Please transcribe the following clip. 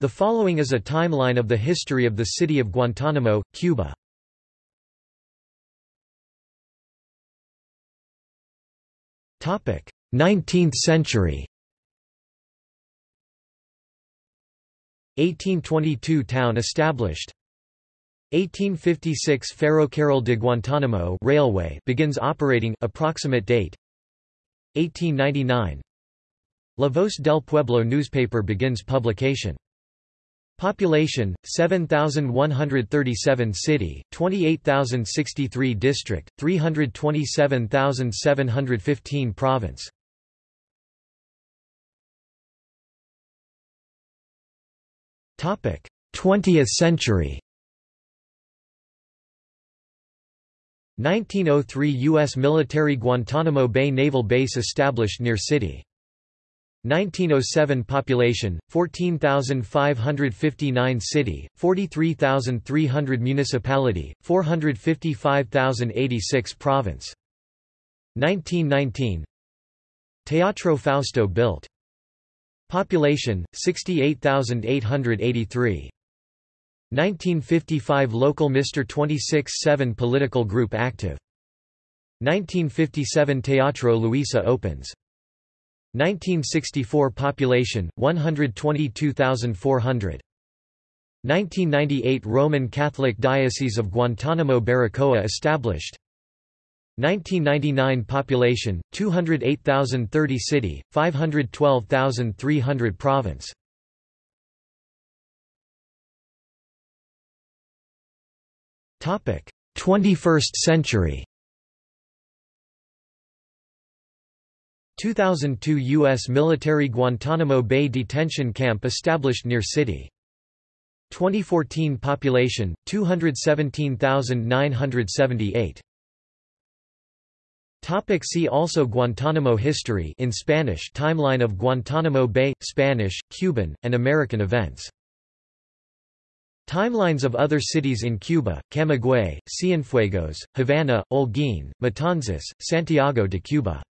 The following is a timeline of the history of the city of Guantánamo, Cuba. Topic: 19th century. 1822 town established. 1856 Ferrocarril de Guantánamo railway begins operating approximate date 1899 La Voz del Pueblo newspaper begins publication Population 7137 city 28063 district 327715 province Topic 20th century 1903 U.S. military Guantanamo Bay Naval Base established near city 1907 population 14,559 city 43,300 municipality 455,086 province. 1919 Teatro Fausto built. Population 68,883 1955 Local Mr. 26-7 political group active. 1957 Teatro Luisa opens 1964 Population 122,400 1998 Roman Catholic Diocese of Guantánamo-Baracoa established. 1999 Population 208,030 City 512,300 Province. Topic 21st century 2002 U.S. military Guantanamo Bay detention camp established near city. 2014 population 217,978. Topic see also Guantanamo history in Spanish Timeline of Guantanamo Bay Spanish Cuban and American events Timelines of other cities in Cuba, Camagüey, Cienfuegos, Havana, Holguín, Matanzas, Santiago de Cuba